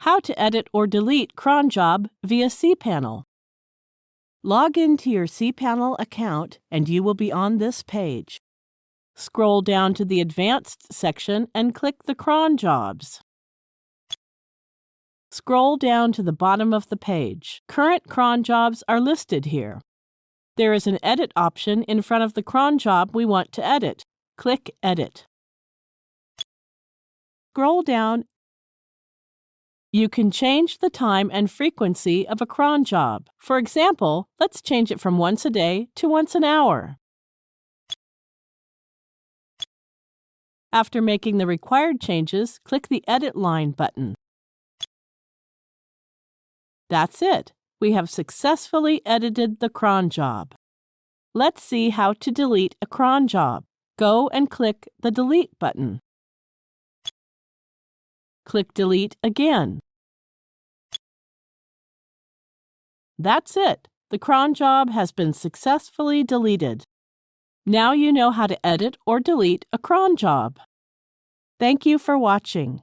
how to edit or delete cron job via cPanel. Log into your cPanel account and you will be on this page. Scroll down to the Advanced section and click the cron jobs. Scroll down to the bottom of the page. Current cron jobs are listed here. There is an Edit option in front of the cron job we want to edit. Click Edit. Scroll down. You can change the time and frequency of a cron job. For example, let's change it from once a day to once an hour. After making the required changes, click the Edit Line button. That's it. We have successfully edited the cron job. Let's see how to delete a cron job. Go and click the Delete button. Click Delete again. That's it. The cron job has been successfully deleted. Now you know how to edit or delete a cron job. Thank you for watching.